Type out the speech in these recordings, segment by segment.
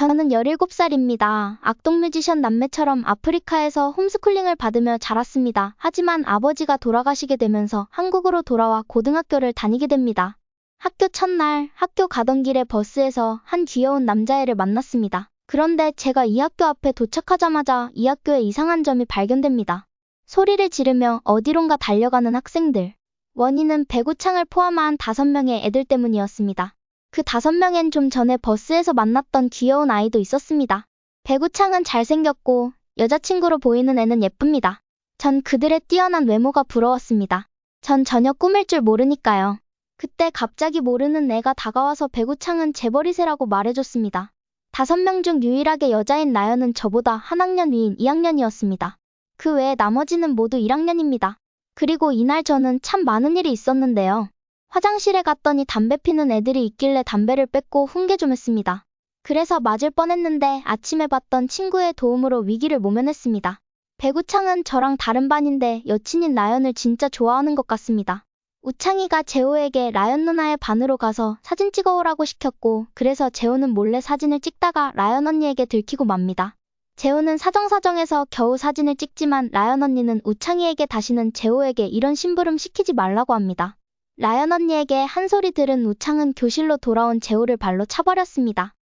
저는 17살입니다. 악동 뮤지션 남매처럼 아프리카에서 홈스쿨링을 받으며 자랐습니다. 하지만 아버지가 돌아가시게 되면서 한국으로 돌아와 고등학교를 다니게 됩니다. 학교 첫날 학교 가던 길에 버스에서 한 귀여운 남자애를 만났습니다. 그런데 제가 이 학교 앞에 도착하자마자 이 학교에 이상한 점이 발견됩니다. 소리를 지르며 어디론가 달려가는 학생들. 원인은 배구창을 포함한 다섯 명의 애들 때문이었습니다. 그 다섯 명엔 좀 전에 버스에서 만났던 귀여운 아이도 있었습니다. 배구창은 잘생겼고 여자친구로 보이는 애는 예쁩니다. 전 그들의 뛰어난 외모가 부러웠습니다. 전 전혀 꾸밀 줄 모르니까요. 그때 갑자기 모르는 애가 다가와서 배구창은 재벌이세라고 말해줬습니다. 다섯 명 중 유일하게 여자인 나연은 저보다 한 학년 위인 2학년이었습니다. 그 외에 나머지는 모두 1학년입니다. 그리고 이날 저는 참 많은 일이 있었는데요. 화장실에 갔더니 담배 피는 애들이 있길래 담배를 뺏고 훈계 좀 했습니다. 그래서 맞을 뻔했는데 아침에 봤던 친구의 도움으로 위기를 모면했습니다. 배구창은 저랑 다른 반인데 여친인 라연을 진짜 좋아하는 것 같습니다. 우창이가 재호에게 라연 누나의 반으로 가서 사진 찍어오라고 시켰고 그래서 재호는 몰래 사진을 찍다가 라연 언니에게 들키고 맙니다. 재호는 사정사정해서 겨우 사진을 찍지만 라연 언니는 우창이에게 다시는 재호에게 이런 심부름 시키지 말라고 합니다. 라연 언니에게 한 소리 들은 우창은 교실로 돌아온 재호를 발로 차버렸습니다.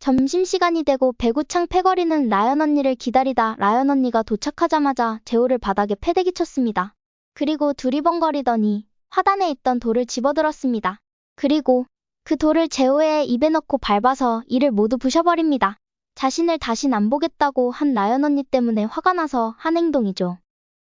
점심시간이 되고 배구창 패거리는 라연 언니를 기다리다 라연 언니가 도착하자마자 재호를 바닥에 패대기 쳤습니다. 그리고 두리번거리더니 화단에 있던 돌을 집어들었습니다. 그리고 그 돌을 재호의 입에 넣고 밟아서 이를 모두 부셔버립니다. 자신을 다신 안 보겠다고 한 나연 언니 때문에 화가 나서 한 행동이죠.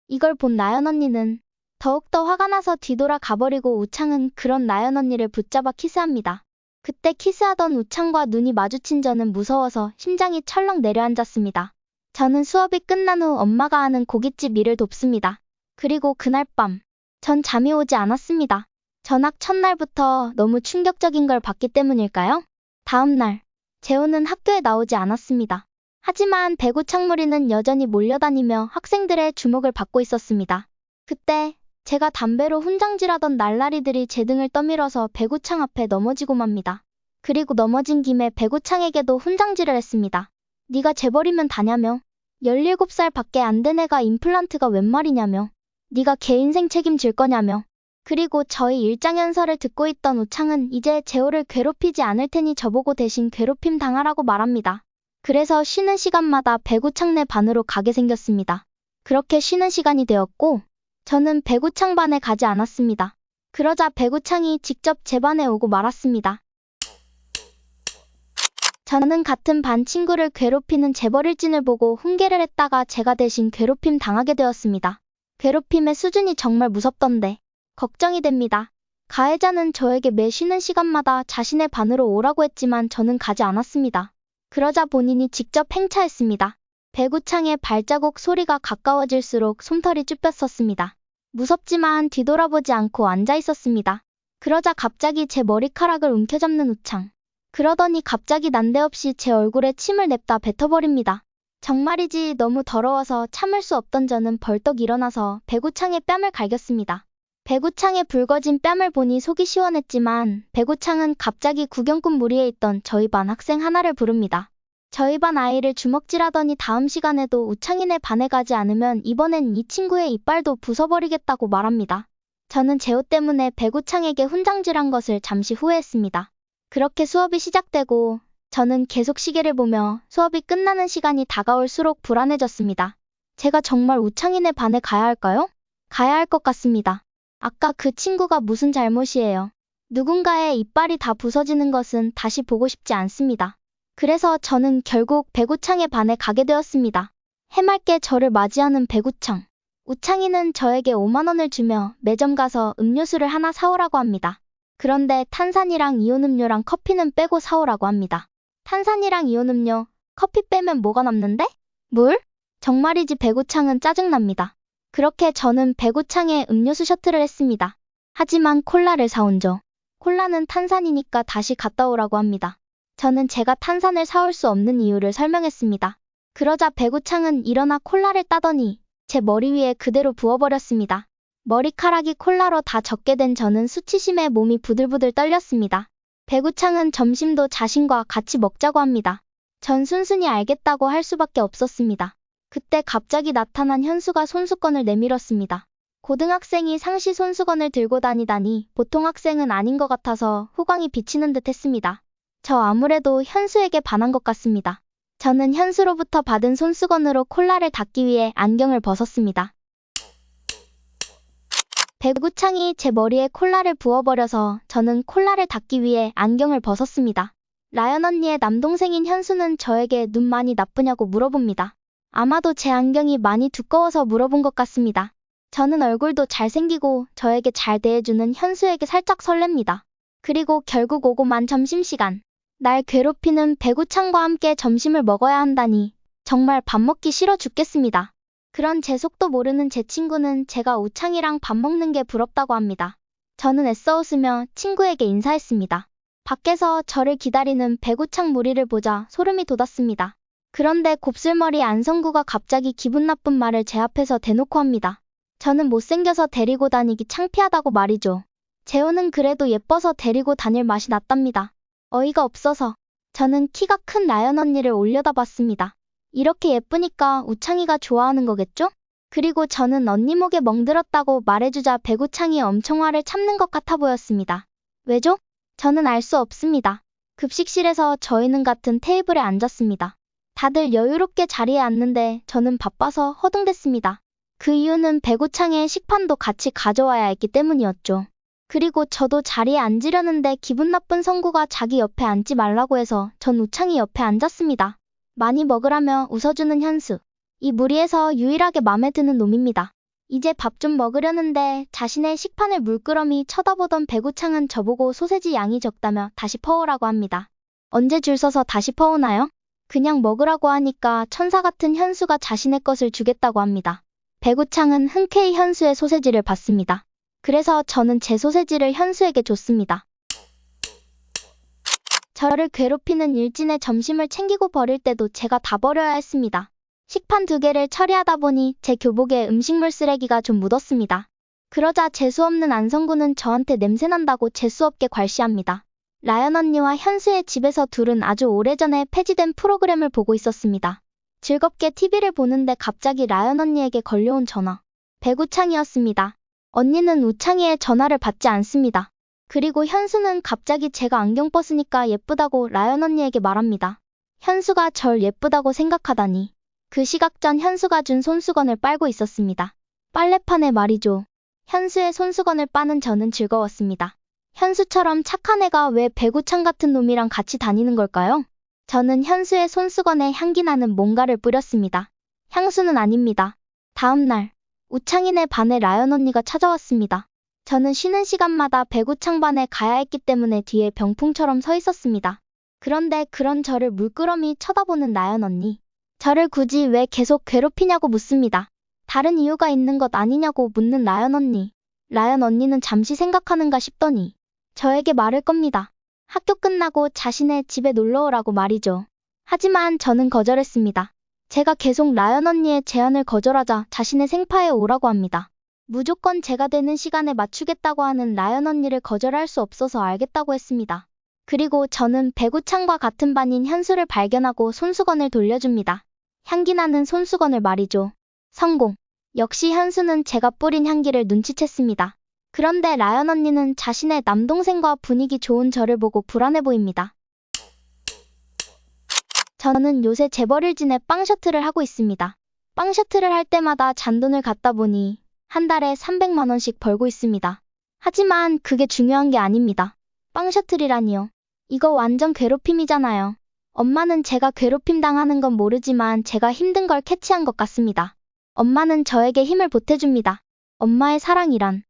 이걸 본 나연 언니는 더욱더 화가 나서 뒤돌아 가버리고 우창은 그런 나연 언니를 붙잡아 키스합니다. 그때 키스하던 우창과 눈이 마주친 저는 무서워서 심장이 철렁 내려앉았습니다. 저는 수업이 끝난 후 엄마가 하는 고깃집 일을 돕습니다. 그리고 그날 밤, 전 잠이 오지 않았습니다. 전학 첫날부터 너무 충격적인 걸 봤기 때문일까요? 다음 날, 재호는 학교에 나오지 않았습니다. 하지만 배구 창무리는 여전히 몰려다니며 학생들의 주목을 받고 있었습니다. 그때 제가 담배로 훈장질하던 날라리들이 제 등을 떠밀어서 배구창 앞에 넘어지고 맙니다. 그리고 넘어진 김에 배구창에게도 훈장질을 했습니다. 네가 재벌이면 다냐며? 17살 밖에 안 된 애가 임플란트가 웬 말이냐며? 네가 개 인생 책임질 거냐며? 그리고 저희 일장연설을 듣고 있던 우창은 이제 재호를 괴롭히지 않을 테니 저보고 대신 괴롭힘 당하라고 말합니다. 그래서 쉬는 시간마다 배구창 내 반으로 가게 생겼습니다. 그렇게 쉬는 시간이 되었고 저는 배구창 반에 가지 않았습니다. 그러자 배구창이 직접 제 반에 오고 말았습니다. 저는 같은 반 친구를 괴롭히는 재벌일진을 보고 훈계를 했다가 제가 대신 괴롭힘 당하게 되었습니다. 괴롭힘의 수준이 정말 무섭던데 걱정이 됩니다. 가해자는 저에게 매 쉬는 시간마다 자신의 반으로 오라고 했지만 저는 가지 않았습니다. 그러자 본인이 직접 행차했습니다. 배구창의 발자국 소리가 가까워질수록 솜털이 쭈뼛었습니다. 무섭지만 뒤돌아보지 않고 앉아 있었습니다. 그러자 갑자기 제 머리카락을 움켜잡는 우창. 그러더니 갑자기 난데없이 제 얼굴에 침을 냅다 뱉어버립니다. 정말이지 너무 더러워서 참을 수 없던 저는 벌떡 일어나서 배구창의 뺨을 갈겼습니다. 배구창의 붉어진 뺨을 보니 속이 시원했지만 배구창은 갑자기 구경꾼 무리에 있던 저희 반 학생 하나를 부릅니다. 저희 반 아이를 주먹질하더니 다음 시간에도 우창이네 반에 가지 않으면 이번엔 이 친구의 이빨도 부숴버리겠다고 말합니다. 저는 제호 때문에 배구창에게 훈장질한 것을 잠시 후회했습니다. 그렇게 수업이 시작되고 저는 계속 시계를 보며 수업이 끝나는 시간이 다가올수록 불안해졌습니다. 제가 정말 우창이네 반에 가야 할까요? 가야 할 것 같습니다. 아까 그 친구가 무슨 잘못이에요. 누군가의 이빨이 다 부서지는 것은 다시 보고 싶지 않습니다. 그래서 저는 결국 배구창의 반에 가게 되었습니다. 해맑게 저를 맞이하는 배구창. 우창이는 저에게 5만원을 주며 매점 가서 음료수를 하나 사오라고 합니다. 그런데 탄산이랑 이온음료랑 커피는 빼고 사오라고 합니다. 탄산이랑 이온음료, 커피 빼면 뭐가 남는데? 물? 정말이지 배구창은 짜증납니다. 그렇게 저는 배구창에 음료수 셔틀을 했습니다. 하지만 콜라를 사온 저. 콜라는 탄산이니까 다시 갔다 오라고 합니다. 저는 제가 탄산을 사올 수 없는 이유를 설명했습니다. 그러자 배구창은 일어나 콜라를 따더니 제 머리 위에 그대로 부어버렸습니다. 머리카락이 콜라로 다 젖게 된 저는 수치심에 몸이 부들부들 떨렸습니다. 배구창은 점심도 자신과 같이 먹자고 합니다. 전 순순히 알겠다고 할 수밖에 없었습니다. 그때 갑자기 나타난 현수가 손수건을 내밀었습니다. 고등학생이 상시 손수건을 들고 다니다니 보통 학생은 아닌 것 같아서 후광이 비치는 듯 했습니다. 저 아무래도 현수에게 반한 것 같습니다. 저는 현수로부터 받은 손수건으로 콜라를 닦기 위해 안경을 벗었습니다. 배구창이 제 머리에 콜라를 부어버려서 저는 콜라를 닦기 위해 안경을 벗었습니다. 라연 언니의 남동생인 현수는 저에게 눈 많이 나쁘냐고 물어봅니다. 아마도 제 안경이 많이 두꺼워서 물어본 것 같습니다. 저는 얼굴도 잘생기고 저에게 잘 대해주는 현수에게 살짝 설렙니다. 그리고 결국 오고만 점심시간. 날 괴롭히는 배구창과 함께 점심을 먹어야 한다니 정말 밥 먹기 싫어 죽겠습니다. 그런 제 속도 모르는 제 친구는 제가 우창이랑 밥 먹는 게 부럽다고 합니다. 저는 애써 웃으며 친구에게 인사했습니다. 밖에서 저를 기다리는 배구창 무리를 보자 소름이 돋았습니다. 그런데 곱슬머리 안성구가 갑자기 기분 나쁜 말을 제 앞에서 대놓고 합니다. 저는 못생겨서 데리고 다니기 창피하다고 말이죠. 재호는 그래도 예뻐서 데리고 다닐 맛이 났답니다. 어이가 없어서 저는 키가 큰 나연 언니를 올려다 봤습니다. 이렇게 예쁘니까 우창이가 좋아하는 거겠죠? 그리고 저는 언니 목에 멍들었다고 말해주자 배구창이 엄청 화를 참는 것 같아 보였습니다. 왜죠? 저는 알 수 없습니다. 급식실에서 저희는 같은 테이블에 앉았습니다. 다들 여유롭게 자리에 앉는데 저는 바빠서 허둥댔습니다. 그 이유는 배구창의 식판도 같이 가져와야 했기 때문이었죠. 그리고 저도 자리에 앉으려는데 기분 나쁜 성구가 자기 옆에 앉지 말라고 해서 전 우창이 옆에 앉았습니다. 많이 먹으라며 웃어주는 현수. 이 무리에서 유일하게 맘에 드는 놈입니다. 이제 밥 좀 먹으려는데 자신의 식판을 물끄러미 쳐다보던 배구창은 저보고 소세지 양이 적다며 다시 퍼오라고 합니다. 언제 줄 서서 다시 퍼오나요? 그냥 먹으라고 하니까 천사 같은 현수가 자신의 것을 주겠다고 합니다. 배구창은 흔쾌히 현수의 소세지를 받습니다. 그래서 저는 제 소세지를 현수에게 줬습니다. 저를 괴롭히는 일진의 점심을 챙기고 버릴 때도 제가 다 버려야 했습니다. 식판 두 개를 처리하다 보니 제 교복에 음식물 쓰레기가 좀 묻었습니다. 그러자 재수없는 안성구는 저한테 냄새난다고 재수없게 괄시합니다. 라연 언니와 현수의 집에서 둘은 아주 오래전에 폐지된 프로그램을 보고 있었습니다. 즐겁게 TV를 보는데 갑자기 라연 언니에게 걸려온 전화. 배구창이었습니다. 언니는 우창이의 전화를 받지 않습니다. 그리고 현수는 갑자기 제가 안경 벗으니까 예쁘다고 라연 언니에게 말합니다. 현수가 절 예쁘다고 생각하다니. 그 시각 전 현수가 준 손수건을 빨고 있었습니다. 빨래판에 말이죠. 현수의 손수건을 빠는 저는 즐거웠습니다. 현수처럼 착한 애가 왜 배구창 같은 놈이랑 같이 다니는 걸까요? 저는 현수의 손수건에 향기 나는 뭔가를 뿌렸습니다. 향수는 아닙니다. 다음 날, 우창이네 반에 라연 언니가 찾아왔습니다. 저는 쉬는 시간마다 배구창 반에 가야 했기 때문에 뒤에 병풍처럼 서 있었습니다. 그런데 그런 저를 물끄러미 쳐다보는 나연 언니. 저를 굳이 왜 계속 괴롭히냐고 묻습니다. 다른 이유가 있는 것 아니냐고 묻는 라연 언니. 라연 언니는 잠시 생각하는가 싶더니 저에게 말을 겁니다. 학교 끝나고 자신의 집에 놀러 오라고 말이죠. 하지만 저는 거절했습니다. 제가 계속 라연 언니의 제안을 거절하자 자신의 생파에 오라고 합니다. 무조건 제가 되는 시간에 맞추겠다고 하는 라연 언니를 거절할 수 없어서 알겠다고 했습니다. 그리고 저는 배구창과 같은 반인 현수를 발견하고 손수건을 돌려줍니다. 향기 나는 손수건을 말이죠. 성공. 역시 현수는 제가 뿌린 향기를 눈치챘습니다. 그런데 라연 언니는 자신의 남동생과 분위기 좋은 저를 보고 불안해 보입니다. 저는 요새 재벌일진의 빵 셔틀을 하고 있습니다. 빵 셔틀을 할 때마다 잔돈을 갖다 보니 한 달에 300만원씩 벌고 있습니다. 하지만 그게 중요한 게 아닙니다. 빵 셔틀이라니요. 이거 완전 괴롭힘이잖아요. 엄마는 제가 괴롭힘 당하는 건 모르지만 제가 힘든 걸 캐치한 것 같습니다. 엄마는 저에게 힘을 보태줍니다. 엄마의 사랑이란.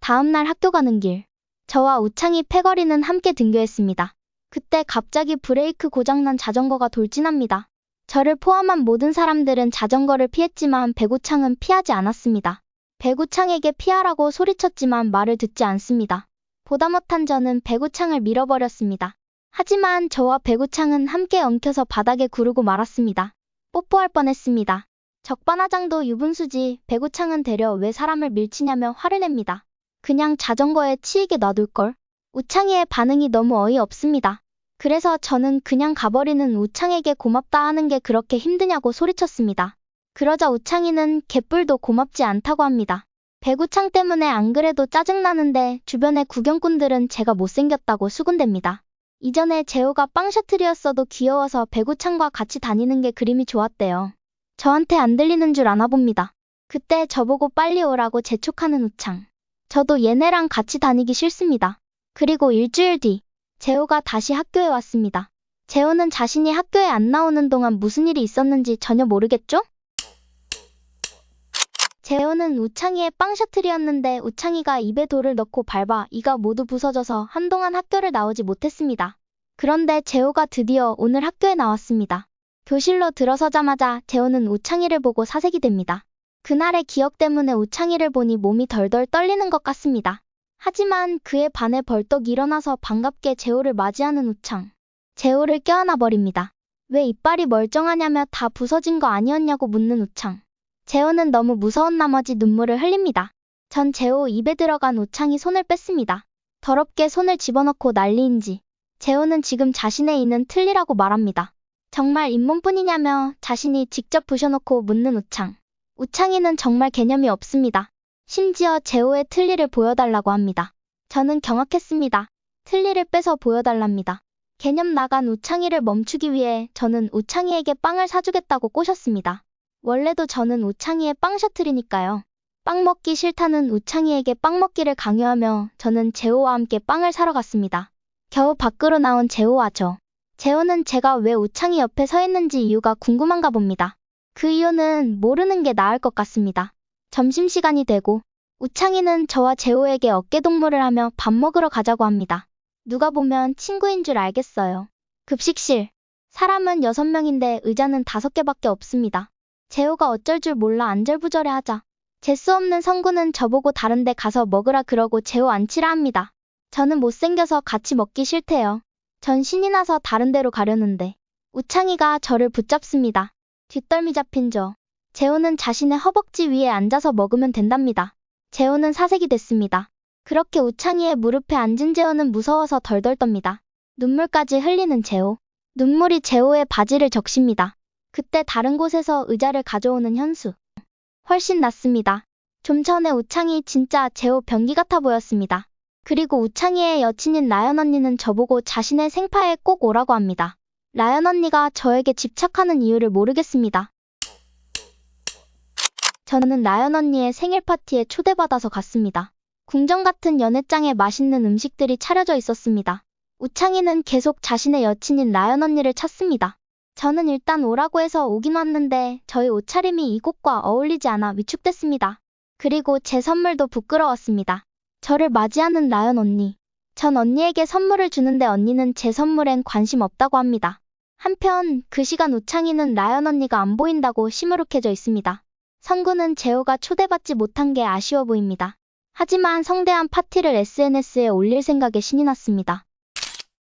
다음날 학교 가는 길. 저와 우창이 패거리는 함께 등교했습니다. 그때 갑자기 브레이크 고장난 자전거가 돌진합니다. 저를 포함한 모든 사람들은 자전거를 피했지만 배구창은 피하지 않았습니다. 배구창에게 피하라고 소리쳤지만 말을 듣지 않습니다. 보다 못한 저는 배구창을 밀어버렸습니다. 하지만 저와 배구창은 함께 엉켜서 바닥에 구르고 말았습니다. 뽀뽀할 뻔했습니다. 적반하장도 유분수지 배구창은 되려 왜 사람을 밀치냐며 화를 냅니다. 그냥 자전거에 치이게 놔둘걸. 우창이의 반응이 너무 어이없습니다. 그래서 저는 그냥 가버리는 우창에게 고맙다 하는 게 그렇게 힘드냐고 소리쳤습니다. 그러자 우창이는 개뿔도 고맙지 않다고 합니다. 배구창 때문에 안 그래도 짜증나는데 주변의 구경꾼들은 제가 못생겼다고 수군댑니다. 이전에 재호가 빵셔틀이었어도 귀여워서 배구창과 같이 다니는 게 그림이 좋았대요. 저한테 안 들리는 줄 아나 봅니다. 그때 저보고 빨리 오라고 재촉하는 우창. 저도 얘네랑 같이 다니기 싫습니다. 그리고 일주일 뒤, 재호가 다시 학교에 왔습니다. 재호는 자신이 학교에 안 나오는 동안 무슨 일이 있었는지 전혀 모르겠죠? 재호는 우창이의 빵셔틀이었는데 우창이가 입에 돌을 넣고 밟아 이가 모두 부서져서 한동안 학교를 나오지 못했습니다. 그런데 재호가 드디어 오늘 학교에 나왔습니다. 교실로 들어서자마자 재호는 우창이를 보고 사색이 됩니다. 그날의 기억 때문에 우창이를 보니 몸이 덜덜 떨리는 것 같습니다. 하지만 그에 반해 벌떡 일어나서 반갑게 재호를 맞이하는 우창. 재호를 껴안아 버립니다. 왜 이빨이 멀쩡하냐며 다 부서진 거 아니었냐고 묻는 우창. 재호는 너무 무서운 나머지 눈물을 흘립니다. 전 재호 입에 들어간 우창이 손을 뺐습니다. 더럽게 손을 집어넣고 난리인지. 재호는 지금 자신의 이는 틀리라고 말합니다. 정말 잇몸뿐이냐며 자신이 직접 부셔놓고 묻는 우창. 우창이는 정말 개념이 없습니다. 심지어 재호의 틀니를 보여달라고 합니다. 저는 경악했습니다. 틀니를 빼서 보여달랍니다. 개념 나간 우창이를 멈추기 위해 저는 우창이에게 빵을 사주겠다고 꼬셨습니다. 원래도 저는 우창이의 빵 셔틀이니까요. 빵 먹기 싫다는 우창이에게 빵 먹기를 강요하며 저는 재호와 함께 빵을 사러 갔습니다. 겨우 밖으로 나온 재호와 저. 재호는 제가 왜 우창이 옆에 서 있는지 이유가 궁금한가 봅니다. 그 이유는 모르는 게 나을 것 같습니다. 점심시간이 되고 우창이는 저와 재호에게 어깨동무를 하며 밥 먹으러 가자고 합니다. 누가 보면 친구인 줄 알겠어요. 급식실. 사람은 6명인데 의자는 5개밖에 없습니다. 재호가 어쩔 줄 몰라 안절부절해 하자. 재수 없는 성구는 저보고 다른데 가서 먹으라 그러고 재호 앉히라 합니다. 저는 못생겨서 같이 먹기 싫대요. 전 신이 나서 다른 데로 가려는데 우창이가 저를 붙잡습니다. 뒷덜미 잡힌 저. 재호는 자신의 허벅지 위에 앉아서 먹으면 된답니다. 재호는 사색이 됐습니다. 그렇게 우창이의 무릎에 앉은 재호는 무서워서 덜덜 떱니다. 눈물까지 흘리는 재호. 눈물이 재호의 바지를 적십니다. 그때 다른 곳에서 의자를 가져오는 현수. 훨씬 낫습니다. 좀 전에 우창이 진짜 재호 변기 같아 보였습니다. 그리고 우창이의 여친인 라연 언니는 저보고 자신의 생파에 꼭 오라고 합니다. 라연 언니가 저에게 집착하는 이유를 모르겠습니다. 저는 라연 언니의 생일 파티에 초대받아서 갔습니다. 궁전 같은 연회장에 맛있는 음식들이 차려져 있었습니다. 우창이는 계속 자신의 여친인 라연 언니를 찾습니다. 저는 일단 오라고 해서 오긴 왔는데 저희 옷차림이 이곳과 어울리지 않아 위축됐습니다. 그리고 제 선물도 부끄러웠습니다. 저를 맞이하는 라연 언니. 전 언니에게 선물을 주는데 언니는 제 선물엔 관심 없다고 합니다. 한편 그 시간 우창이는 라연 언니가 안 보인다고 시무룩해져 있습니다. 성구는 재호가 초대받지 못한 게 아쉬워 보입니다. 하지만 성대한 파티를 SNS에 올릴 생각에 신이 났습니다.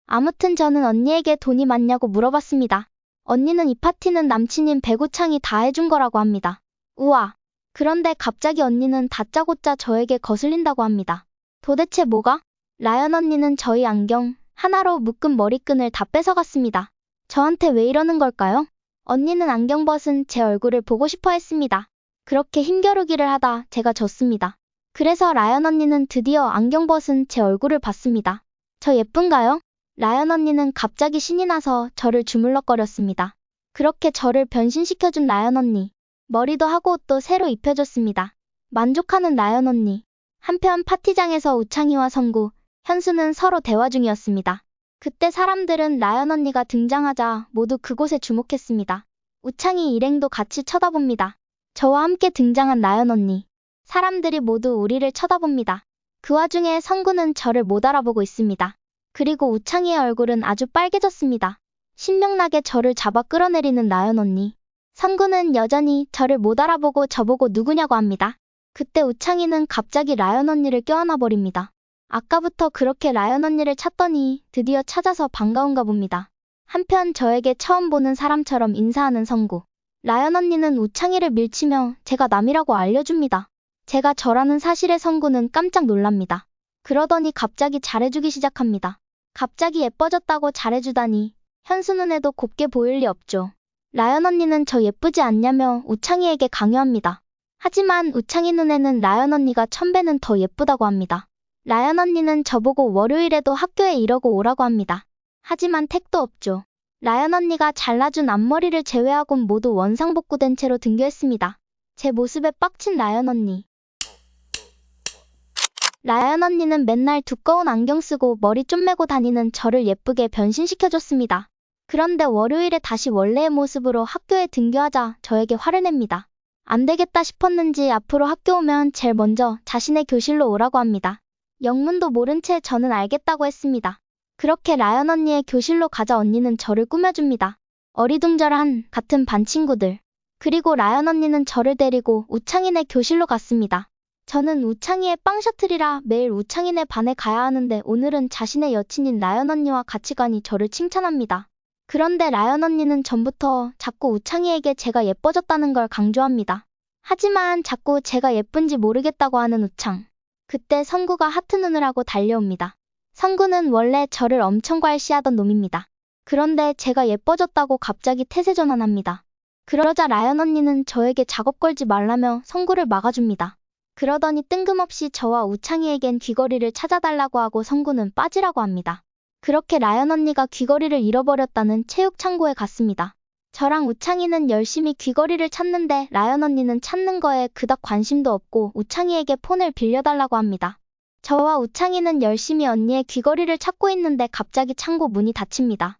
아무튼 저는 언니에게 돈이 많냐고 물어봤습니다. 언니는 이 파티는 남친인 배구창이 다 해준 거라고 합니다. 우와. 그런데 갑자기 언니는 다짜고짜 저에게 거슬린다고 합니다. 도대체 뭐가? 라연 언니는 저희 안경 하나로 묶은 머리끈을 다 뺏어갔습니다. 저한테 왜 이러는 걸까요? 언니는 안경 벗은 제 얼굴을 보고 싶어 했습니다. 그렇게 힘겨루기를 하다 제가 졌습니다. 그래서 라연 언니는 드디어 안경 벗은 제 얼굴을 봤습니다. 저 예쁜가요? 라연 언니는 갑자기 신이 나서 저를 주물럭거렸습니다. 그렇게 저를 변신시켜준 라연 언니. 머리도 하고 옷도 새로 입혀줬습니다. 만족하는 라연 언니. 한편 파티장에서 우창이와 성구, 현수는 서로 대화 중이었습니다. 그때 사람들은 라연 언니가 등장하자 모두 그곳에 주목했습니다. 우창이 일행도 같이 쳐다봅니다. 저와 함께 등장한 라연 언니. 사람들이 모두 우리를 쳐다봅니다. 그 와중에 성구는 저를 못 알아보고 있습니다. 그리고 우창이의 얼굴은 아주 빨개졌습니다. 신명나게 저를 잡아 끌어내리는 라연 언니. 성구는 여전히 저를 못 알아보고 저보고 누구냐고 합니다. 그때 우창이는 갑자기 라연 언니를 껴안아 버립니다. 아까부터 그렇게 라연 언니를 찾더니 드디어 찾아서 반가운가 봅니다. 한편 저에게 처음 보는 사람처럼 인사하는 성구. 라연 언니는 우창이를 밀치며 제가 남이라고 알려줍니다. 제가 저라는 사실에 성구는 깜짝 놀랍니다. 그러더니 갑자기 잘해주기 시작합니다. 갑자기 예뻐졌다고 잘해주다니 현수 눈에도 곱게 보일 리 없죠. 라연 언니는 저 예쁘지 않냐며 우창이에게 강요합니다. 하지만 우창이 눈에는 라연 언니가 천배는 더 예쁘다고 합니다. 라연 언니는 저보고 월요일에도 학교에 이러고 오라고 합니다. 하지만 택도 없죠. 라연 언니가 잘라준 앞머리를 제외하곤 모두 원상복구된 채로 등교했습니다. 제 모습에 빡친 라연 언니. 라연 언니는 맨날 두꺼운 안경 쓰고 머리 좀 메고 다니는 저를 예쁘게 변신시켜줬습니다. 그런데 월요일에 다시 원래의 모습으로 학교에 등교하자 저에게 화를 냅니다. 안 되겠다 싶었는지 앞으로 학교 오면 제일 먼저 자신의 교실로 오라고 합니다. 영문도 모른 채 저는 알겠다고 했습니다. 그렇게 라연 언니의 교실로 가자 언니는 저를 꾸며줍니다. 어리둥절한 같은 반 친구들. 그리고 라연 언니는 저를 데리고 우창이네 교실로 갔습니다. 저는 우창이의 빵 셔틀이라 매일 우창이네 반에 가야 하는데 오늘은 자신의 여친인 라연 언니와 같이 가니 저를 칭찬합니다. 그런데 라연 언니는 전부터 자꾸 우창이에게 제가 예뻐졌다는 걸 강조합니다. 하지만 자꾸 제가 예쁜지 모르겠다고 하는 우창. 그때 성구가 하트 눈을 하고 달려옵니다. 성구는 원래 저를 엄청 괄시하던 놈입니다. 그런데 제가 예뻐졌다고 갑자기 태세 전환합니다. 그러자 라연 언니는 저에게 작업 걸지 말라며 성구를 막아줍니다. 그러더니 뜬금없이 저와 우창이에겐 귀걸이를 찾아달라고 하고 성구는 빠지라고 합니다. 그렇게 라연 언니가 귀걸이를 잃어버렸다는 체육 창고에 갔습니다. 저랑 우창이는 열심히 귀걸이를 찾는데 라연 언니는 찾는 거에 그닥 관심도 없고 우창이에게 폰을 빌려달라고 합니다. 저와 우창이는 열심히 언니의 귀걸이를 찾고 있는데 갑자기 창고 문이 닫힙니다.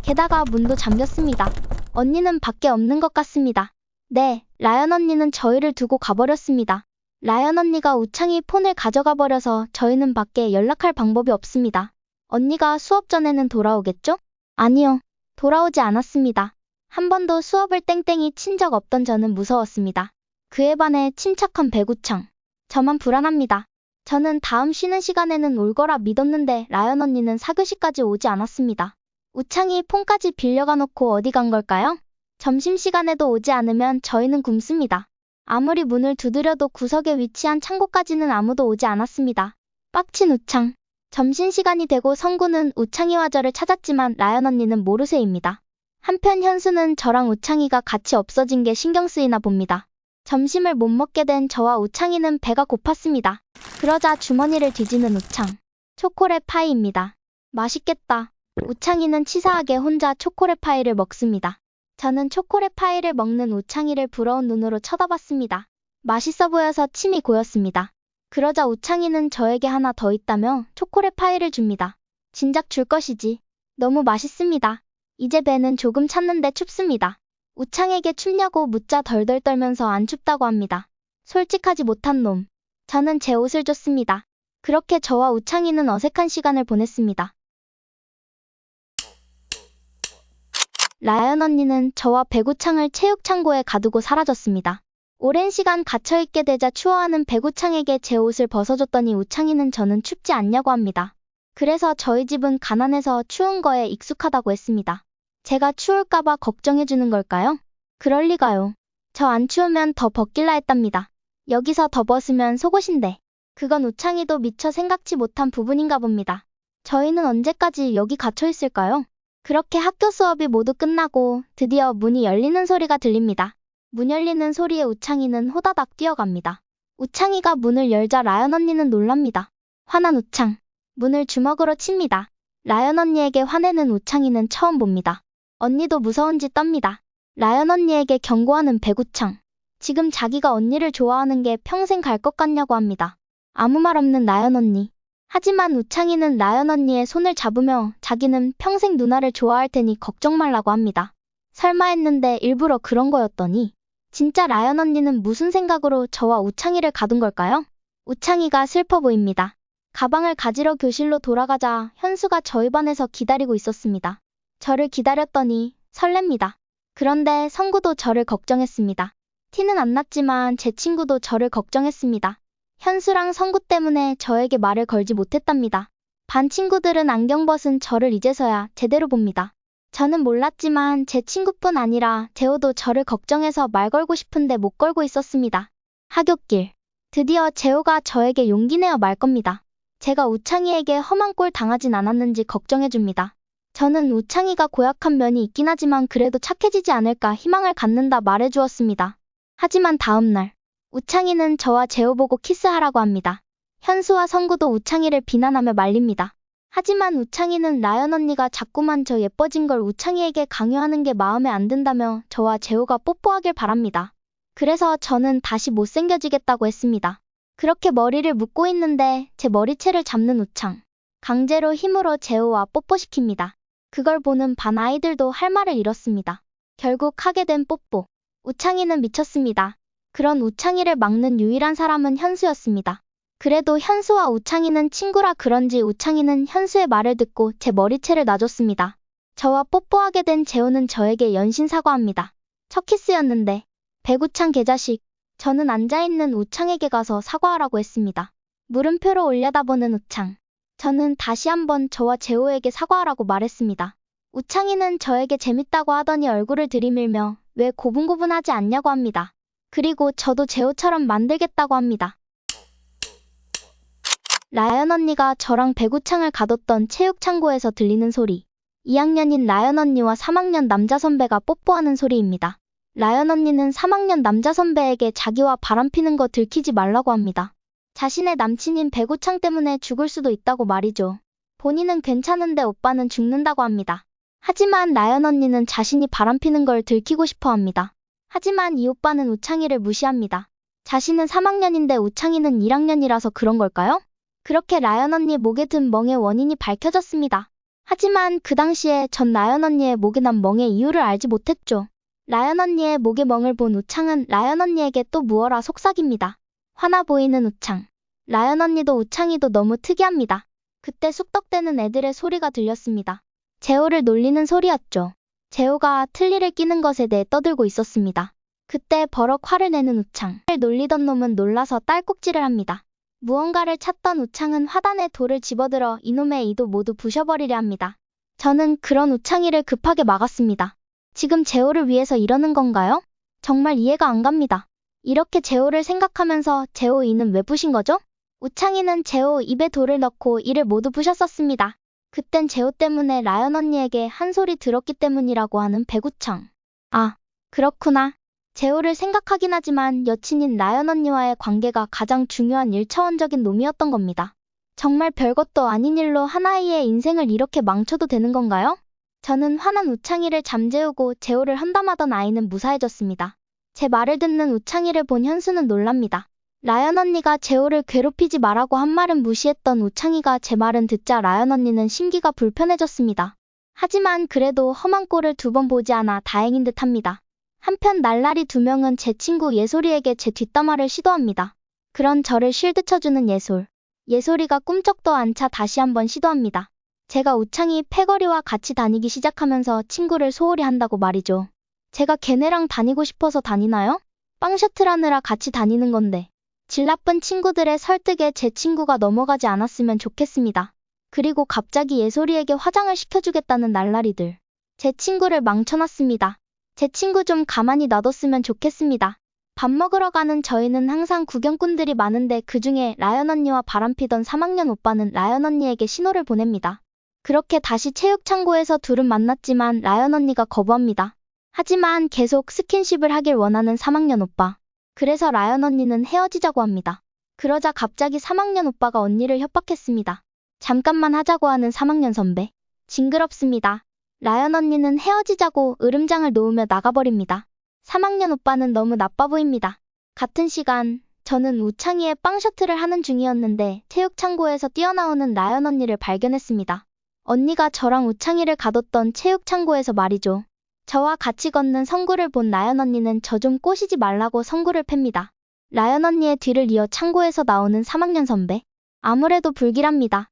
게다가 문도 잠겼습니다. 언니는 밖에 없는 것 같습니다. 네, 라연 언니는 저희를 두고 가버렸습니다. 라연 언니가 우창이 폰을 가져가 버려서 저희는 밖에 연락할 방법이 없습니다. 언니가 수업 전에는 돌아오겠죠? 아니요. 돌아오지 않았습니다. 한 번도 수업을 땡땡이 친 적 없던 저는 무서웠습니다. 그에 반해 침착한 배구창. 저만 불안합니다. 저는 다음 쉬는 시간에는 올 거라 믿었는데 라연 언니는 사교시까지 오지 않았습니다. 우창이 폰까지 빌려가 놓고 어디 간 걸까요? 점심시간에도 오지 않으면 저희는 굶습니다. 아무리 문을 두드려도 구석에 위치한 창고까지는 아무도 오지 않았습니다. 빡친 우창. 점심시간이 되고 성구는 우창이와 저를 찾았지만 라연 언니는 모르쇠입니다. 한편 현수는 저랑 우창이가 같이 없어진 게 신경 쓰이나 봅니다. 점심을 못 먹게 된 저와 우창이는 배가 고팠습니다. 그러자 주머니를 뒤지는 우창. 초콜릿 파이입니다. 맛있겠다. 우창이는 치사하게 혼자 초콜릿 파이를 먹습니다. 저는 초콜릿 파이를 먹는 우창이를 부러운 눈으로 쳐다봤습니다. 맛있어 보여서 침이 고였습니다. 그러자 우창이는 저에게 하나 더 있다며 초콜릿 파이를 줍니다. 진작 줄 것이지. 너무 맛있습니다. 이제 배는 조금 찼는데 춥습니다. 우창에게 춥냐고 묻자 덜덜 떨면서 안 춥다고 합니다. 솔직하지 못한 놈. 저는 제 옷을 줬습니다. 그렇게 저와 우창이는 어색한 시간을 보냈습니다. 라연 언니는 저와 배구창을 체육창고에 가두고 사라졌습니다. 오랜 시간 갇혀있게 되자 추워하는 배구창에게 제 옷을 벗어줬더니 우창이는 저는 춥지 않냐고 합니다. 그래서 저희 집은 가난해서 추운 거에 익숙하다고 했습니다. 제가 추울까봐 걱정해주는 걸까요? 그럴 리가요. 저 안 추우면 더 벗길라 했답니다. 여기서 더 벗으면 속옷인데. 그건 우창이도 미처 생각지 못한 부분인가 봅니다. 저희는 언제까지 여기 갇혀 있을까요? 그렇게 학교 수업이 모두 끝나고 드디어 문이 열리는 소리가 들립니다. 문 열리는 소리에 우창이는 호다닥 뛰어갑니다. 우창이가 문을 열자 라연 언니는 놀랍니다. 화난 우창. 문을 주먹으로 칩니다. 라연 언니에게 화내는 우창이는 처음 봅니다. 언니도 무서운 짓 떱니다. 라연 언니에게 경고하는 배구창. 지금 자기가 언니를 좋아하는 게 평생 갈 것 같냐고 합니다. 아무 말 없는 라연 언니. 하지만 우창이는 라연 언니의 손을 잡으며 자기는 평생 누나를 좋아할 테니 걱정 말라고 합니다. 설마 했는데 일부러 그런 거였더니 진짜 라연 언니는 무슨 생각으로 저와 우창이를 가둔 걸까요? 우창이가 슬퍼 보입니다. 가방을 가지러 교실로 돌아가자 현수가 저희 반에서 기다리고 있었습니다. 저를 기다렸더니 설렙니다. 그런데 성구도 저를 걱정했습니다. 티는 안 났지만 제 친구도 저를 걱정했습니다. 현수랑 성구 때문에 저에게 말을 걸지 못했답니다. 반 친구들은 안경 벗은 저를 이제서야 제대로 봅니다. 저는 몰랐지만 제 친구뿐 아니라 재호도 저를 걱정해서 말 걸고 싶은데 못 걸고 있었습니다. 하굣길. 드디어 재호가 저에게 용기 내어 말 겁니다. 제가 우창이에게 험한 꼴 당하진 않았는지 걱정해줍니다. 저는 우창이가 고약한 면이 있긴 하지만 그래도 착해지지 않을까 희망을 갖는다 말해주었습니다. 하지만 다음날 우창이는 저와 재호 보고 키스하라고 합니다. 현수와 성구도 우창이를 비난하며 말립니다. 하지만 우창이는 라연 언니가 자꾸만 저 예뻐진 걸 우창이에게 강요하는 게 마음에 안 든다며 저와 재호가 뽀뽀하길 바랍니다. 그래서 저는 다시 못생겨지겠다고 했습니다. 그렇게 머리를 묶고 있는데 제 머리채를 잡는 우창. 강제로 힘으로 재호와 뽀뽀시킵니다. 그걸 보는 반 아이들도 할 말을 잃었습니다. 결국 하게 된 뽀뽀. 우창이는 미쳤습니다. 그런 우창이를 막는 유일한 사람은 현수였습니다. 그래도 현수와 우창이는 친구라 그런지 우창이는 현수의 말을 듣고 제 머리채를 놔줬습니다. 저와 뽀뽀하게 된 재호는 저에게 연신 사과합니다. 첫 키스였는데 배구창 개자식. 저는 앉아있는 우창에게 가서 사과하라고 했습니다. 물음표로 올려다보는 우창. 저는 다시 한번 저와 재호에게 사과하라고 말했습니다. 우창이는 저에게 재밌다고 하더니 얼굴을 들이밀며 왜 고분고분하지 않냐고 합니다. 그리고 저도 재호처럼 만들겠다고 합니다. 라연 언니가 저랑 배구창을 가뒀던 체육창고에서 들리는 소리. 2학년인 라연 언니와 3학년 남자 선배가 뽀뽀하는 소리입니다. 라연 언니는 3학년 남자 선배에게 자기와 바람피는 거 들키지 말라고 합니다. 자신의 남친인 배구창 때문에 죽을 수도 있다고 말이죠. 본인은 괜찮은데 오빠는 죽는다고 합니다. 하지만 라연 언니는 자신이 바람피는 걸 들키고 싶어 합니다. 하지만 이 오빠는 우창이를 무시합니다. 자신은 3학년인데 우창이는 1학년이라서 그런 걸까요? 그렇게 라연 언니 목에 든 멍의 원인이 밝혀졌습니다. 하지만 그 당시에 전 라연 언니의 목에 난 멍의 이유를 알지 못했죠. 라연 언니의 목에 멍을 본 우창은 라연 언니에게 또 무어라 속삭입니다. 화나 보이는 우창. 라연 언니도 우창이도 너무 특이합니다. 그때 쑥덕대는 애들의 소리가 들렸습니다. 재호를 놀리는 소리였죠. 재호가 틀니를 끼는 것에 대해 떠들고 있었습니다. 그때 버럭 화를 내는 우창. 를 놀리던 놈은 놀라서 딸꾹질을 합니다. 무언가를 찾던 우창은 화단에 돌을 집어들어 이놈의 이도 모두 부셔버리려 합니다. 저는 그런 우창이를 급하게 막았습니다. 지금 재호를 위해서 이러는 건가요? 정말 이해가 안 갑니다. 이렇게 재호를 생각하면서 재호 이는 왜 부신 거죠? 우창이는 재호 입에 돌을 넣고 이를 모두 부셨었습니다. 그땐 재호 때문에 라연 언니에게 한 소리 들었기 때문이라고 하는 배구청. 아, 그렇구나. 재호를 생각하긴 하지만 여친인 라연 언니와의 관계가 가장 중요한 1차원적인 놈이었던 겁니다. 정말 별것도 아닌 일로 하나이의 인생을 이렇게 망쳐도 되는 건가요? 저는 화난 우창이를 잠재우고 재호를 한담하던 아이는 무사해졌습니다. 제 말을 듣는 우창이를 본 현수는 놀랍니다. 라연 언니가 재호를 괴롭히지 말라고 한 말은 무시했던 우창이가 제 말은 듣자 라연 언니는 심기가 불편해졌습니다. 하지만 그래도 험한 꼴을 두 번 보지 않아 다행인 듯 합니다. 한편 날라리 두 명은 제 친구 예솔이에게 제 뒷담화를 시도합니다. 그런 저를 실드 쳐주는 예솔. 예솔이가 꿈쩍도 않자 다시 한번 시도합니다. 제가 우창이 패거리와 같이 다니기 시작하면서 친구를 소홀히 한다고 말이죠. 제가 걔네랑 다니고 싶어서 다니나요? 빵 셔틀하느라 같이 다니는 건데. 질 나쁜 친구들의 설득에 제 친구가 넘어가지 않았으면 좋겠습니다. 그리고 갑자기 예솔이에게 화장을 시켜주겠다는 날라리들. 제 친구를 망쳐놨습니다. 제 친구 좀 가만히 놔뒀으면 좋겠습니다. 밥 먹으러 가는 저희는 항상 구경꾼들이 많은데 그 중에 라연 언니와 바람피던 3학년 오빠는 라연 언니에게 신호를 보냅니다. 그렇게 다시 체육창고에서 둘은 만났지만 라연 언니가 거부합니다. 하지만 계속 스킨십을 하길 원하는 3학년 오빠. 그래서 라연 언니는 헤어지자고 합니다. 그러자 갑자기 3학년 오빠가 언니를 협박했습니다. 잠깐만 하자고 하는 3학년 선배. 징그럽습니다. 라연 언니는 헤어지자고 으름장을 놓으며 나가버립니다. 3학년 오빠는 너무 나빠 보입니다. 같은 시간, 저는 우창이의 빵 셔틀을 하는 중이었는데 체육창고에서 뛰어나오는 라연 언니를 발견했습니다. 언니가 저랑 우창이를 가뒀던 체육창고에서 말이죠. 저와 같이 걷는 성구를 본 라연 언니는 저 좀 꼬시지 말라고 성구를 팹니다. 라연 언니의 뒤를 이어 창고에서 나오는 3학년 선배. 아무래도 불길합니다.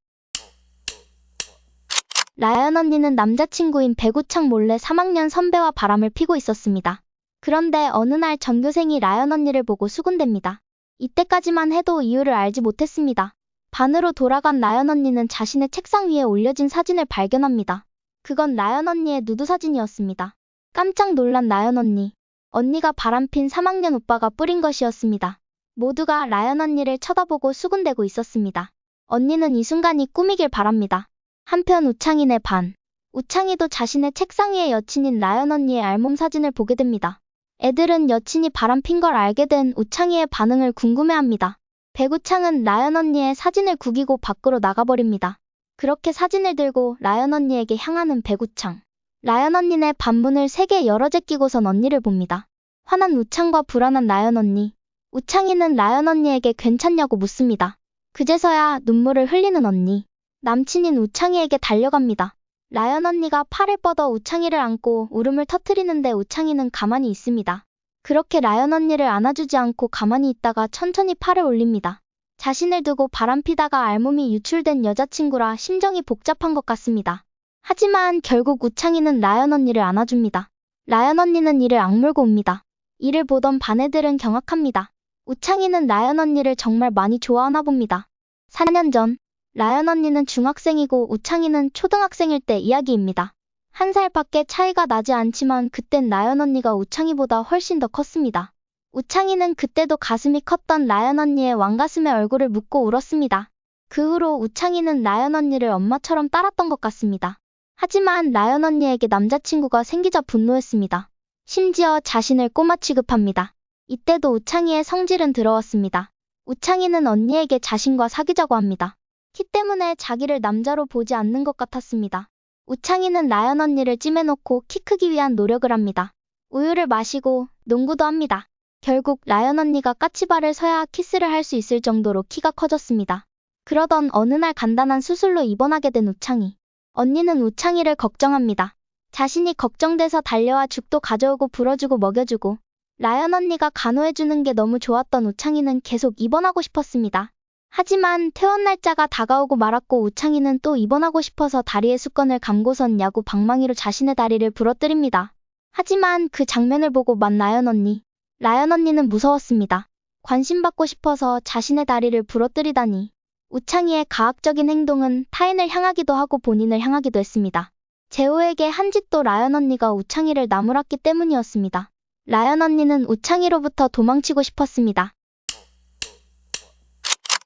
라연 언니는 남자친구인 배구창 몰래 3학년 선배와 바람을 피고 있었습니다. 그런데 어느 날 전교생이 라연 언니를 보고 수군댑니다. 이때까지만 해도 이유를 알지 못했습니다. 반으로 돌아간 라연 언니는 자신의 책상 위에 올려진 사진을 발견합니다. 그건 라연 언니의 누드 사진이었습니다. 깜짝 놀란 라연 언니. 언니가 바람핀 3학년 오빠가 뿌린 것이었습니다. 모두가 라연 언니를 쳐다보고 수군대고 있었습니다. 언니는 이 순간이 꿈이길 바랍니다. 한편 우창인의 반. 우창이도 자신의 책상 위에 여친인 라연 언니의 알몸 사진을 보게 됩니다. 애들은 여친이 바람핀 걸 알게 된 우창이의 반응을 궁금해합니다. 배구창은 라연 언니의 사진을 구기고 밖으로 나가버립니다. 그렇게 사진을 들고 라연 언니에게 향하는 배구창. 라연 언니네 반문을 세게 열어 제끼고선 언니를 봅니다. 화난 우창과 불안한 라연 언니. 우창이는 라연 언니에게 괜찮냐고 묻습니다. 그제서야 눈물을 흘리는 언니. 남친인 우창이에게 달려갑니다. 라연 언니가 팔을 뻗어 우창이를 안고 울음을 터트리는데 우창이는 가만히 있습니다. 그렇게 라연 언니를 안아주지 않고 가만히 있다가 천천히 팔을 올립니다. 자신을 두고 바람피다가 알몸이 유출된 여자친구라 심정이 복잡한 것 같습니다. 하지만 결국 우창이는 라연 언니를 안아줍니다. 라연 언니는 이를 악물고 옵니다. 이를 보던 반 애들은 경악합니다. 우창이는 라연 언니를 정말 많이 좋아하나 봅니다. 4년 전, 라연 언니는 중학생이고 우창이는 초등학생일 때 이야기입니다. 한 살밖에 차이가 나지 않지만 그땐 라연 언니가 우창이보다 훨씬 더 컸습니다. 우창이는 그때도 가슴이 컸던 라연 언니의 왕가슴에 얼굴을 묻고 울었습니다. 그 후로 우창이는 라연 언니를 엄마처럼 따랐던 것 같습니다. 하지만 라연 언니에게 남자친구가 생기자 분노했습니다. 심지어 자신을 꼬마 취급합니다. 이때도 우창이의 성질은 들어왔습니다. 우창이는 언니에게 자신과 사귀자고 합니다. 키 때문에 자기를 남자로 보지 않는 것 같았습니다. 우창이는 라연 언니를 찜해놓고 키 크기 위한 노력을 합니다. 우유를 마시고 농구도 합니다. 결국 라연 언니가 까치발을 서야 키스를 할 수 있을 정도로 키가 커졌습니다. 그러던 어느 날 간단한 수술로 입원하게 된 우창이. 언니는 우창이를 걱정합니다. 자신이 걱정돼서 달려와 죽도 가져오고 불어주고 먹여주고 라연 언니가 간호해주는 게 너무 좋았던 우창이는 계속 입원하고 싶었습니다. 하지만 퇴원 날짜가 다가오고 말았고 우창이는 또 입원하고 싶어서 다리에 수건을 감고선 야구 방망이로 자신의 다리를 부러뜨립니다. 하지만 그 장면을 보고 만 라연 언니. 라연 언니는 무서웠습니다. 관심받고 싶어서 자신의 다리를 부러뜨리다니. 우창이의 가학적인 행동은 타인을 향하기도 하고 본인을 향하기도 했습니다. 재호에게 한 짓도 라연 언니가 우창이를 나무랐기 때문이었습니다. 라연 언니는 우창이로부터 도망치고 싶었습니다.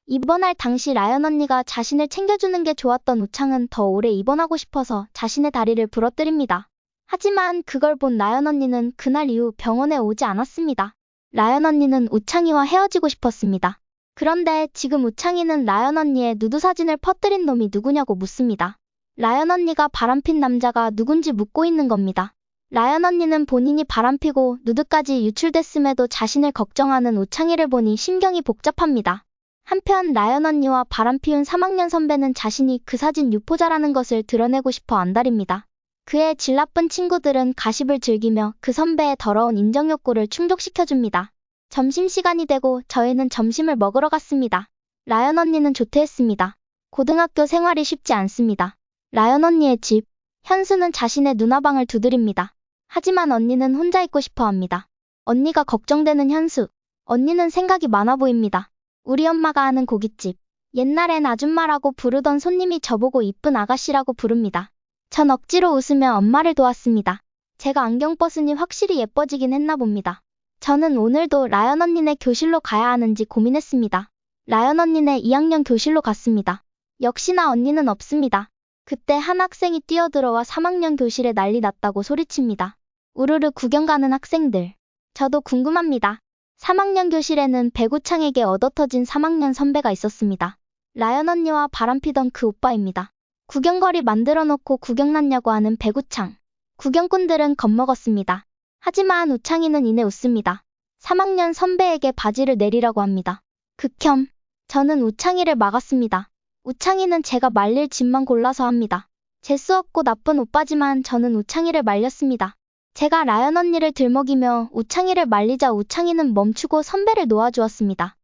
입원할 당시 라연 언니가 자신을 챙겨주는 게 좋았던 우창은 더 오래 입원하고 싶어서 자신의 다리를 부러뜨립니다. 하지만 그걸 본 라연 언니는 그날 이후 병원에 오지 않았습니다. 라연 언니는 우창이와 헤어지고 싶었습니다. 그런데 지금 우창이는 라연 언니의 누드 사진을 퍼뜨린 놈이 누구냐고 묻습니다. 라연 언니가 바람핀 남자가 누군지 묻고 있는 겁니다. 라연 언니는 본인이 바람피고 누드까지 유출됐음에도 자신을 걱정하는 우창이를 보니 심경이 복잡합니다. 한편 라연 언니와 바람피운 3학년 선배는 자신이 그 사진 유포자라는 것을 드러내고 싶어 안달입니다. 그의 질 나쁜 친구들은 가십을 즐기며 그 선배의 더러운 인정 욕구를 충족시켜줍니다. 점심시간이 되고 저희는 점심을 먹으러 갔습니다. 라연 언니는 조퇴했습니다. 고등학교 생활이 쉽지 않습니다. 라연 언니의 집, 현수는 자신의 누나방을 두드립니다. 하지만 언니는 혼자 있고 싶어 합니다. 언니가 걱정되는 현수. 언니는 생각이 많아 보입니다. 우리 엄마가 하는 고깃집. 옛날엔 아줌마라고 부르던 손님이 저보고 이쁜 아가씨라고 부릅니다. 전 억지로 웃으며 엄마를 도왔습니다. 제가 안경 벗으니 확실히 예뻐지긴 했나 봅니다. 저는 오늘도 라연 언니네 교실로 가야 하는지 고민했습니다. 라연 언니네 2학년 교실로 갔습니다. 역시나 언니는 없습니다. 그때 한 학생이 뛰어들어와 3학년 교실에 난리 났다고 소리칩니다. 우르르 구경 가는 학생들. 저도 궁금합니다. 3학년 교실에는 배구창에게 얻어터진 3학년 선배가 있었습니다. 라연 언니와 바람피던 그 오빠입니다. 구경거리 만들어 놓고 구경 났냐고 하는 배구창. 구경꾼들은 겁먹었습니다. 하지만 우창이는 이내 웃습니다. 3학년 선배에게 바지를 내리라고 합니다. 극혐. 저는 우창이를 막았습니다. 우창이는 제가 말릴 짓만 골라서 합니다. 재수 없고 나쁜 오빠지만 저는 우창이를 말렸습니다. 제가 라연 언니를 들먹이며 우창이를 말리자 우창이는 멈추고 선배를 놓아주었습니다.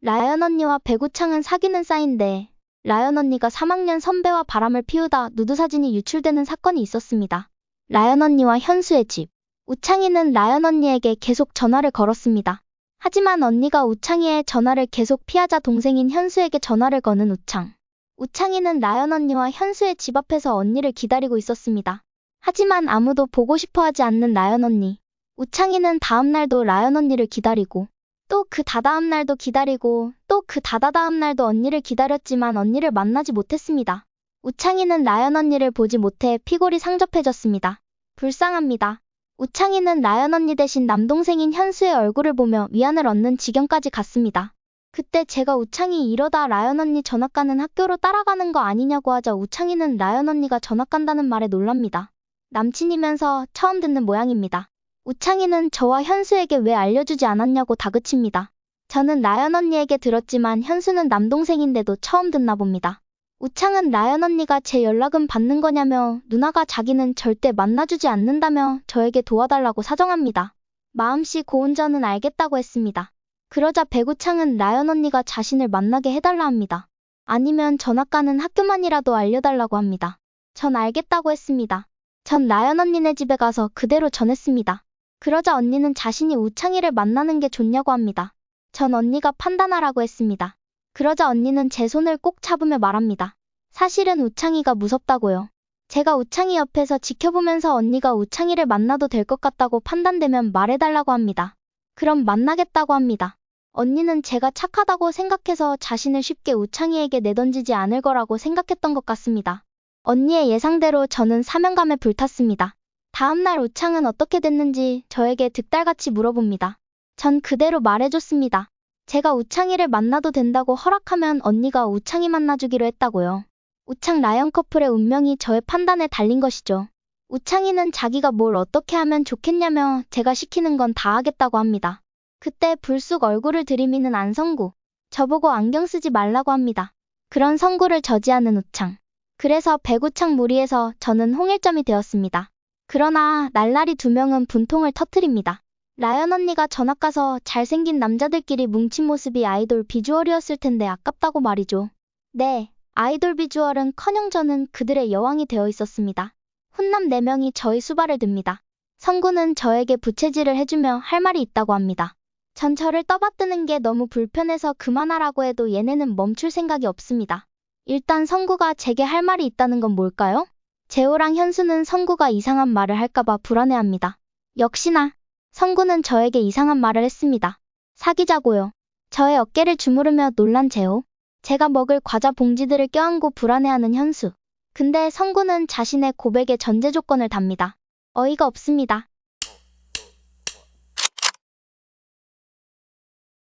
라연 언니와 배구창은 사귀는 사이인데 라연 언니가 3학년 선배와 바람을 피우다 누드 사진이 유출되는 사건이 있었습니다. 라연 언니와 현수의 집. 우창이는 라연 언니에게 계속 전화를 걸었습니다. 하지만 언니가 우창이의 전화를 계속 피하자 동생인 현수에게 전화를 거는 우창. 우창이는 라연 언니와 현수의 집 앞에서 언니를 기다리고 있었습니다. 하지만 아무도 보고 싶어 하지 않는 라연 언니. 우창이는 다음날도 라연 언니를 기다리고 또 그 다다음 날도 기다리고 또 그 다다다음 날도 언니를 기다렸지만 언니를 만나지 못했습니다. 우창이는 라연 언니를 보지 못해 피골이 상접해졌습니다. 불쌍합니다. 우창이는 라연 언니 대신 남동생인 현수의 얼굴을 보며 위안을 얻는 지경까지 갔습니다. 그때 제가 우창이 이러다 라연 언니 전학 가는 학교로 따라가는 거 아니냐고 하자 우창이는 라연 언니가 전학 간다는 말에 놀랍니다. 남친이면서 처음 듣는 모양입니다. 우창이는 저와 현수에게 왜 알려주지 않았냐고 다그칩니다. 저는 라연 언니에게 들었지만 현수는 남동생인데도 처음 듣나 봅니다. 우창은 라연 언니가 제 연락은 받는 거냐며 누나가 자기는 절대 만나주지 않는다며 저에게 도와달라고 사정합니다. 마음씨 고운 저는 알겠다고 했습니다. 그러자 배구창은 라연 언니가 자신을 만나게 해달라 합니다. 아니면 전학 가는 학교만이라도 알려달라고 합니다. 전 알겠다고 했습니다. 전 라연 언니네 집에 가서 그대로 전했습니다. 그러자 언니는 자신이 우창이를 만나는 게 좋냐고 합니다. 전 언니가 판단하라고 했습니다. 그러자 언니는 제 손을 꼭 잡으며 말합니다. 사실은 우창이가 무섭다고요. 제가 우창이 옆에서 지켜보면서 언니가 우창이를 만나도 될 것 같다고 판단되면 말해달라고 합니다. 그럼 만나겠다고 합니다. 언니는 제가 착하다고 생각해서 자신을 쉽게 우창이에게 내던지지 않을 거라고 생각했던 것 같습니다. 언니의 예상대로 저는 사명감에 불탔습니다. 다음날 우창은 어떻게 됐는지 저에게 득달같이 물어봅니다. 전 그대로 말해줬습니다. 제가 우창이를 만나도 된다고 허락하면 언니가 우창이 만나주기로 했다고요. 우창 라연 커플의 운명이 저의 판단에 달린 것이죠. 우창이는 자기가 뭘 어떻게 하면 좋겠냐며 제가 시키는 건 다 하겠다고 합니다. 그때 불쑥 얼굴을 들이미는 안성구. 저보고 안경 쓰지 말라고 합니다. 그런 성구를 저지하는 우창. 그래서 배구창 무리에서 저는 홍일점이 되었습니다. 그러나 날라리 두 명은 분통을 터트립니다. 라연 언니가 전학 가서 잘생긴 남자들끼리 뭉친 모습이 아이돌 비주얼이었을 텐데 아깝다고 말이죠. 네, 아이돌 비주얼은 커녕 저는 그들의 여왕이 되어 있었습니다. 훈남 4명이 저희 수발을 듭니다. 성구는 저에게 부채질을 해주며 할 말이 있다고 합니다. 전 저를 떠받드는 게 너무 불편해서 그만하라고 해도 얘네는 멈출 생각이 없습니다. 일단 성구가 제게 할 말이 있다는 건 뭘까요? 재호랑 현수는 성구가 이상한 말을 할까봐 불안해합니다. 역시나 성구는 저에게 이상한 말을 했습니다. 사귀자고요. 저의 어깨를 주무르며 놀란 재호. 제가 먹을 과자 봉지들을 껴안고 불안해하는 현수. 근데 성구는 자신의 고백에 전제 조건을 답니다. 어이가 없습니다.